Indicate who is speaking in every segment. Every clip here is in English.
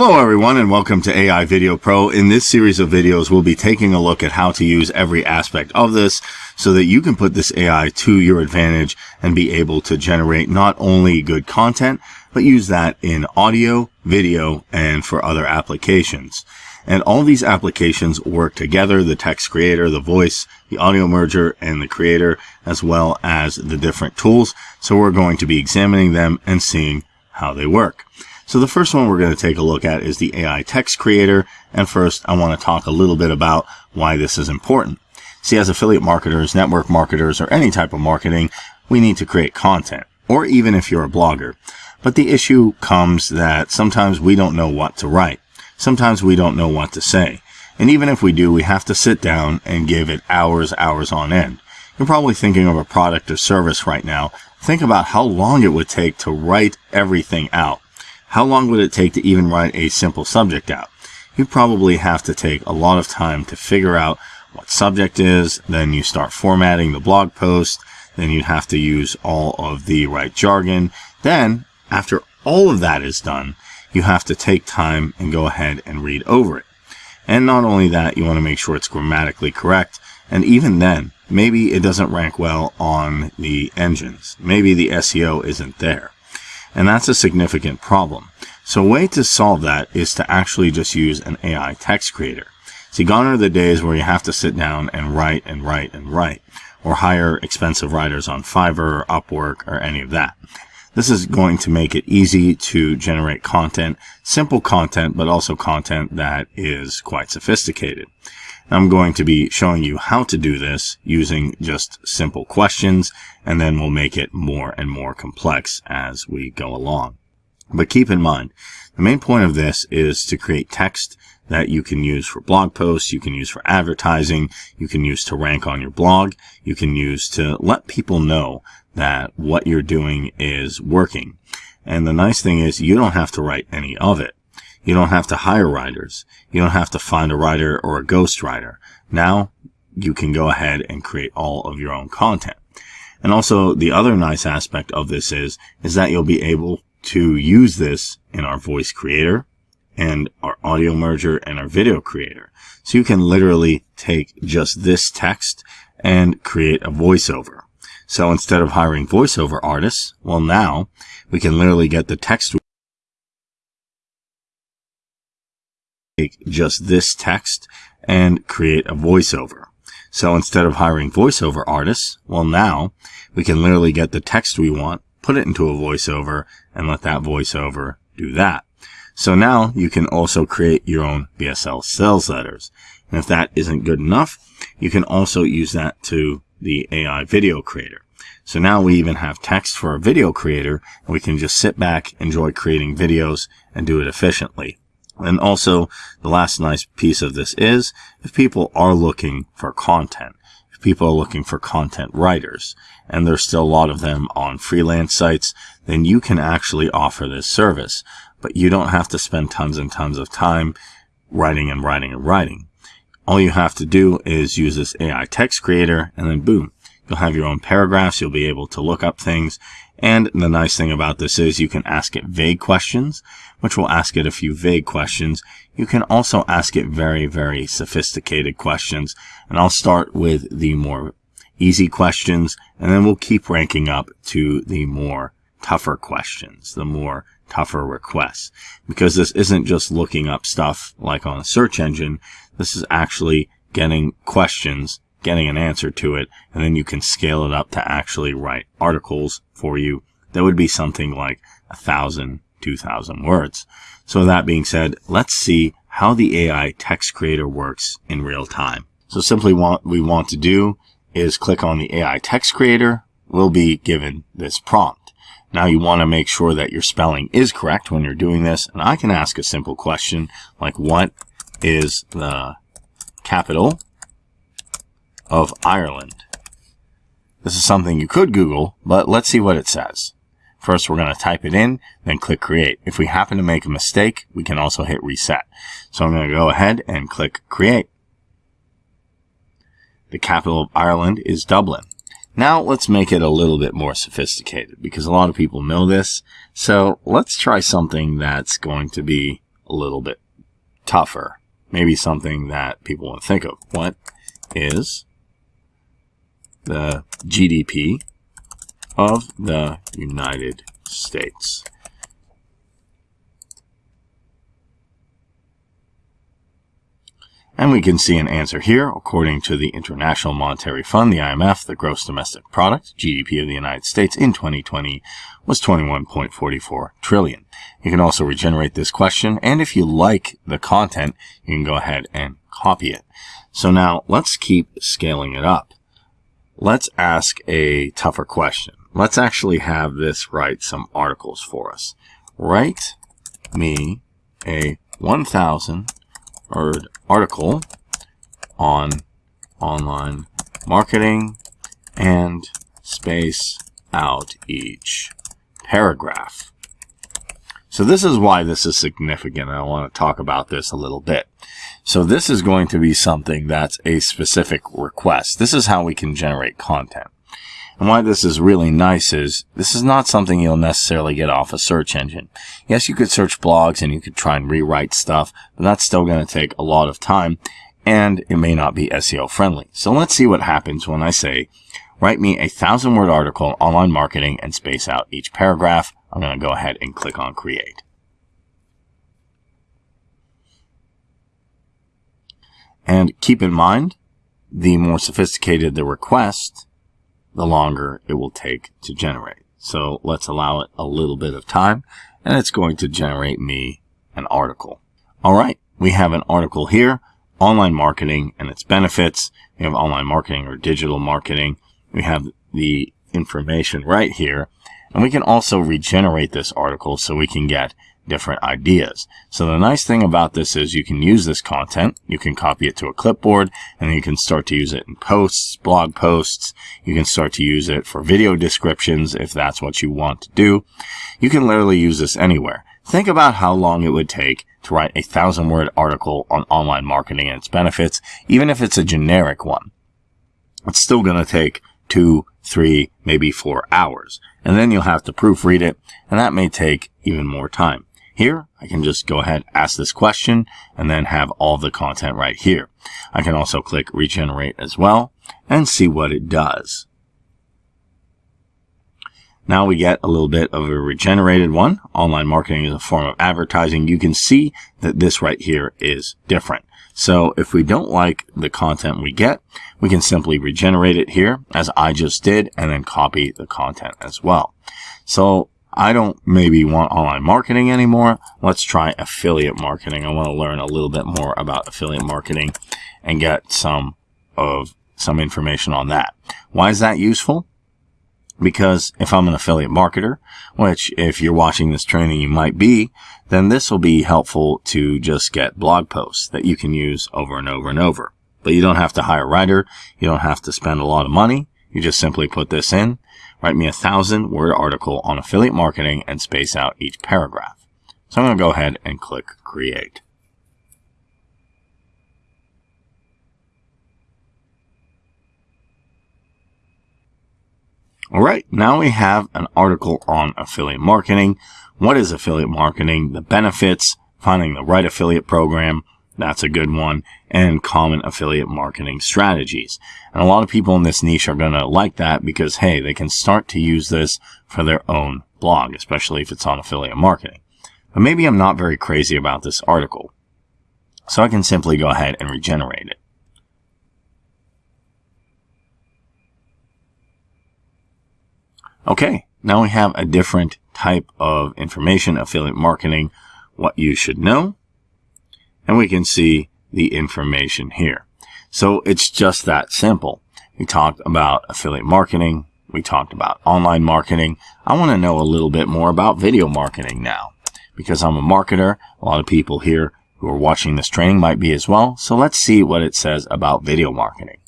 Speaker 1: Hello everyone and welcome to AI Video Pro. In this series of videos, we'll be taking a look at how to use every aspect of this so that you can put this AI to your advantage and be able to generate not only good content, but use that in audio, video, and for other applications. And all these applications work together, the text creator, the voice, the audio merger, and the creator, as well as the different tools. So we're going to be examining them and seeing how they work. So the first one we're going to take a look at is the AI text creator. And first, I want to talk a little bit about why this is important. See, as affiliate marketers, network marketers, or any type of marketing, we need to create content, or even if you're a blogger. But the issue comes that sometimes we don't know what to write. Sometimes we don't know what to say. And even if we do, we have to sit down and give it hours, hours on end. You're probably thinking of a product or service right now. Think about how long it would take to write everything out. How long would it take to even write a simple subject out? You'd probably have to take a lot of time to figure out what subject is, then you start formatting the blog post, then you'd have to use all of the right jargon. Then, after all of that is done, you have to take time and go ahead and read over it. And not only that, you want to make sure it's grammatically correct. And even then, maybe it doesn't rank well on the engines. Maybe the SEO isn't there. And that's a significant problem. So a way to solve that is to actually just use an AI text creator. See, gone are the days where you have to sit down and write and write and write, or hire expensive writers on Fiverr or Upwork or any of that. This is going to make it easy to generate content, simple content, but also content that is quite sophisticated. I'm going to be showing you how to do this using just simple questions, and then we'll make it more and more complex as we go along. But keep in mind, the main point of this is to create text that you can use for blog posts, you can use for advertising, you can use to rank on your blog, you can use to let people know that what you're doing is working. And the nice thing is you don't have to write any of it. You don't have to hire writers. You don't have to find a writer or a ghost writer. Now you can go ahead and create all of your own content. And also the other nice aspect of this is, is that you'll be able to use this in our voice creator and our audio merger and our video creator. So you can literally take just this text and create a voiceover. So instead of hiring voiceover artists, well now we can literally get the text take just this text and create a voiceover. So instead of hiring voiceover artists, well now we can literally get the text we want, put it into a voiceover and let that voiceover do that. So now you can also create your own VSL sales letters. And if that isn't good enough, you can also use that to the AI video creator. So now we even have text for a video creator and we can just sit back, enjoy creating videos and do it efficiently. And also, the last nice piece of this is if people are looking for content, if people are looking for content writers, and there's still a lot of them on freelance sites, then you can actually offer this service. But you don't have to spend tons and tons of time writing and writing and writing. All you have to do is use this AI text creator, and then boom, you'll have your own paragraphs. You'll be able to look up things and the nice thing about this is you can ask it vague questions, which will ask it a few vague questions. You can also ask it very, very sophisticated questions. And I'll start with the more easy questions, and then we'll keep ranking up to the more tougher questions, the more tougher requests. Because this isn't just looking up stuff like on a search engine. This is actually getting questions getting an answer to it, and then you can scale it up to actually write articles for you. That would be something like a thousand, two thousand words. So that being said, let's see how the AI text creator works in real time. So simply what we want to do is click on the AI text creator. We'll be given this prompt. Now you want to make sure that your spelling is correct when you're doing this. And I can ask a simple question like what is the capital of Ireland. This is something you could Google, but let's see what it says. First, we're going to type it in, then click create. If we happen to make a mistake, we can also hit reset. So I'm going to go ahead and click create. The capital of Ireland is Dublin. Now let's make it a little bit more sophisticated because a lot of people know this. So let's try something that's going to be a little bit tougher. Maybe something that people want to think of. What is the GDP of the United States? And we can see an answer here. According to the International Monetary Fund, the IMF, the gross domestic product, GDP of the United States in 2020 was 21.44 trillion. You can also regenerate this question. And if you like the content, you can go ahead and copy it. So now let's keep scaling it up. Let's ask a tougher question. Let's actually have this write some articles for us. Write me a 1,000 word article on online marketing and space out each paragraph. So this is why this is significant. I want to talk about this a little bit. So this is going to be something that's a specific request. This is how we can generate content. And why this is really nice is this is not something you'll necessarily get off a search engine. Yes, you could search blogs and you could try and rewrite stuff, but that's still going to take a lot of time and it may not be SEO friendly. So let's see what happens when I say, write me a thousand word article on online marketing and space out each paragraph. I'm going to go ahead and click on create. And keep in mind, the more sophisticated the request, the longer it will take to generate. So let's allow it a little bit of time and it's going to generate me an article. All right. We have an article here, online marketing and its benefits. We have online marketing or digital marketing. We have the information right here and we can also regenerate this article so we can get different ideas. So the nice thing about this is you can use this content, you can copy it to a clipboard, and you can start to use it in posts, blog posts. You can start to use it for video descriptions if that's what you want to do. You can literally use this anywhere. Think about how long it would take to write a thousand word article on online marketing and its benefits, even if it's a generic one. It's still going to take two, three, maybe four hours. And then you'll have to proofread it, and that may take even more time. Here, I can just go ahead, ask this question, and then have all the content right here. I can also click regenerate as well and see what it does. Now we get a little bit of a regenerated one. Online marketing is a form of advertising. You can see that this right here is different. So if we don't like the content we get, we can simply regenerate it here as I just did and then copy the content as well. So I don't maybe want online marketing anymore. Let's try affiliate marketing. I want to learn a little bit more about affiliate marketing and get some of some information on that. Why is that useful? Because if I'm an affiliate marketer, which if you're watching this training, you might be, then this will be helpful to just get blog posts that you can use over and over and over. But you don't have to hire a writer. You don't have to spend a lot of money. You just simply put this in write me a thousand word article on affiliate marketing and space out each paragraph. So I'm going to go ahead and click create. All right, now we have an article on affiliate marketing. What is affiliate marketing? The benefits, finding the right affiliate program, that's a good one. And common affiliate marketing strategies. And a lot of people in this niche are going to like that because, hey, they can start to use this for their own blog, especially if it's on affiliate marketing. But maybe I'm not very crazy about this article. So I can simply go ahead and regenerate it. Okay, now we have a different type of information, affiliate marketing, what you should know and we can see the information here. So it's just that simple. We talked about affiliate marketing. We talked about online marketing. I want to know a little bit more about video marketing now because I'm a marketer. A lot of people here who are watching this training might be as well. So let's see what it says about video marketing.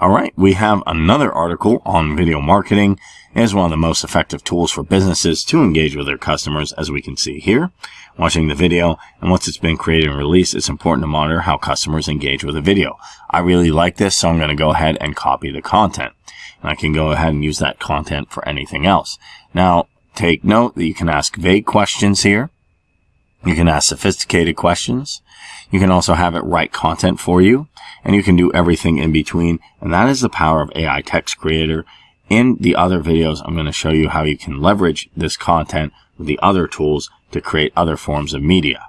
Speaker 1: All right, we have another article on video marketing as one of the most effective tools for businesses to engage with their customers, as we can see here. Watching the video, and once it's been created and released, it's important to monitor how customers engage with the video. I really like this, so I'm going to go ahead and copy the content. And I can go ahead and use that content for anything else. Now, take note that you can ask vague questions here. You can ask sophisticated questions. You can also have it write content for you and you can do everything in between. And that is the power of AI Text Creator. In the other videos, I'm going to show you how you can leverage this content with the other tools to create other forms of media.